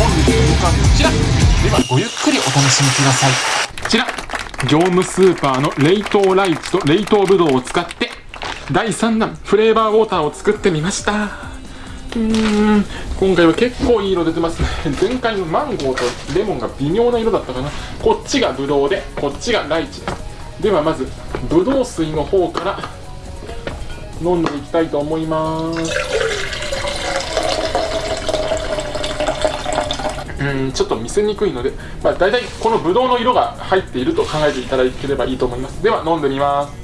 本日のこちらでは。ごゆっくりお楽しみください。こちら業務スーパーの冷凍ライチと冷凍ブドウを使って第3弾フレーバーウォーターを作ってみました。うーん今回は結構いい色出てますね。前回のマンゴーとレモンが微妙な色だったかな。こっちがブドウでこっちがライチ。ではまずブドウ水の方から飲んでいきたいと思いますうんちょっと見せにくいので、まあ、大体このブドウの色が入っていると考えていただければいいと思います。では飲んでみます。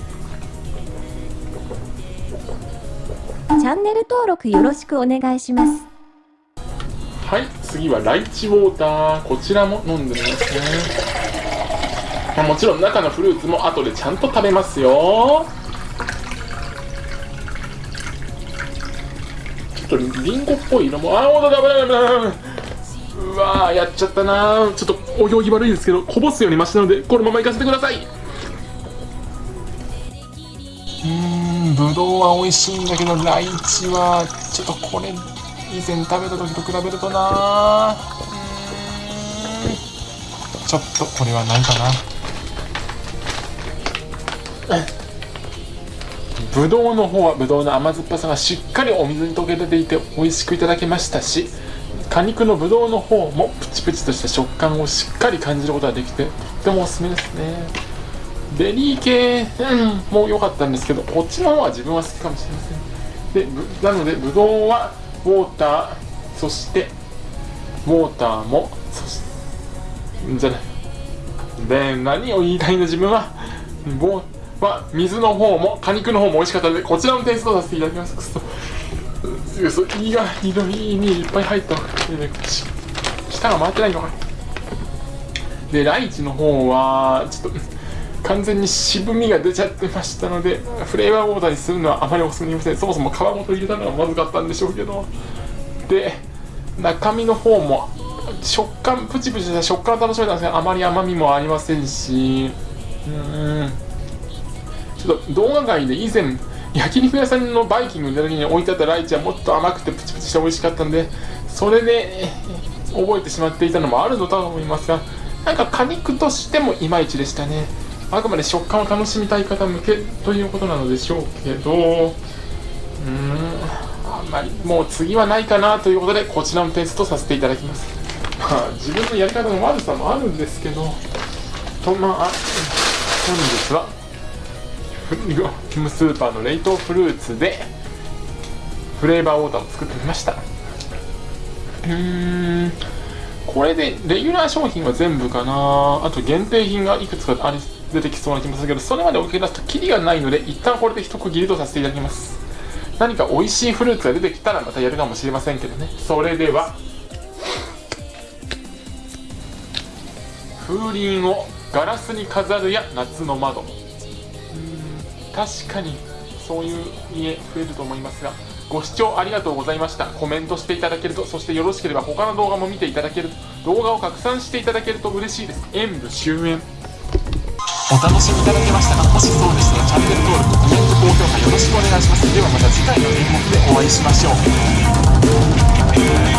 チャンネル登録よろしくお願いします。はい次はライチウォーター。こちらも飲んでみますね、まあもちろん中のフルーツも後でちゃんと食べますよ。ちょっとリンゴっぽい色も。あーほんとだ危ない危ない危ないうわーやっちゃったなー。ちょっとお行儀悪いですけどこぼすようにマシなのでこのままいかせてください。うーんぶどうは美味しいんだけどライチはちょっとこれ以前食べた時と比べるとなちょっとこれはないかな？ぶどうの方はぶどうの甘酸っぱさがしっかりお水に溶け出ていて美味しくいただけましたし果肉のぶどうの方もプチプチとした食感をしっかり感じることができてとってもおすすめですね。ベリー系、うん、も良かったんですけどこっちの方が自分は好きかもしれません。でなのでぶどうはウォーターそしてウォーターもそしてじゃない。で何を言いたいの自分はボは水の方も果肉の方も美味しかったのでこちらのテイストをさせていただきます。そうそ胃が胃の胃にいっぱい入った舌が回ってないのかなでライチの方はちょっと完全に渋みが出ちゃってましたのでフレーバーウォーターにするのはあまりおすすめできませんそもそも皮ごと入れたのがまずかったんでしょうけどで中身の方も食感プチプチした食感を楽しめたんですがあまり甘みもありませんしうんちょっと動画外で以前焼肉屋さんのバイキングに行った時に置いてあったライチはもっと甘くてプチプチして美味しかったんでそれで覚えてしまっていたのもあるのとは思いますがなんか果肉としてもいまいちでしたね。あくまで食感を楽しみたい方向けということなのでしょうけどうーんあんまりもう次はないかなということでこちらのテストさせていただきます。まあ自分のやり方の悪さもあるんですけどとまあ本日はスーパーの冷凍フルーツでフレーバーウォーターを作ってみました。うーん。これでレギュラー商品は全部かな。あと限定品がいくつかあり出てきそうな気もするけどそれまでおけ出すとキリがないので一旦これで一区切りとさせていただきます。何か美味しいフルーツが出てきたらまたやるかもしれませんけどね。それでは風鈴をガラスに飾るや夏の窓。確かにそういう家増えると思いますがご視聴ありがとうございました。コメントしていただけるとそしてよろしければ他の動画も見ていただけると動画を拡散していただけると嬉しいです。演武終演。お楽しみいただけましたかもしそうでしたらチャンネル登録コメント高評価よろしくお願いします。ではまた次回の演目でお会いしましょう。